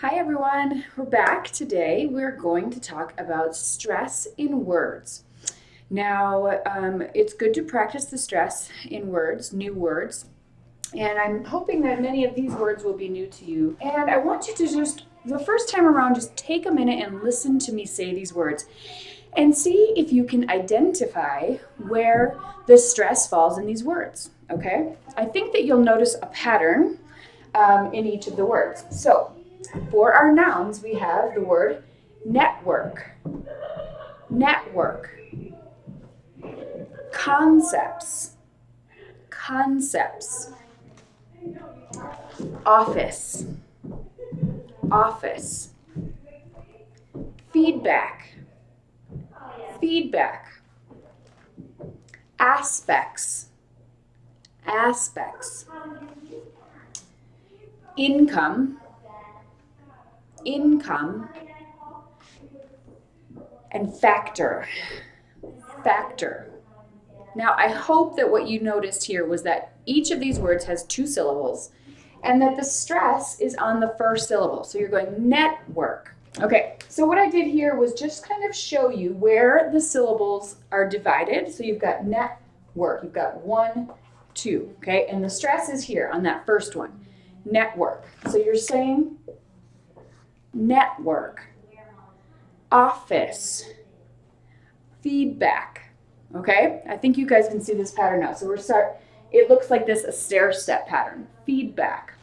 Hi everyone, we're back today. We're going to talk about stress in words. Now, um, it's good to practice the stress in words, new words, and I'm hoping that many of these words will be new to you. And I want you to just, the first time around, just take a minute and listen to me say these words and see if you can identify where the stress falls in these words, okay? I think that you'll notice a pattern um, in each of the words. So, for our nouns, we have the word network, network, concepts, concepts, office, office, feedback, feedback, aspects, aspects, income, income, and factor. Factor. Now, I hope that what you noticed here was that each of these words has two syllables and that the stress is on the first syllable. So you're going network. Okay, so what I did here was just kind of show you where the syllables are divided. So you've got network, you've got one, two, okay? And the stress is here on that first one, network. So you're saying network, office, feedback. Okay, I think you guys can see this pattern now. So we're start, it looks like this, a stair step pattern. Feedback,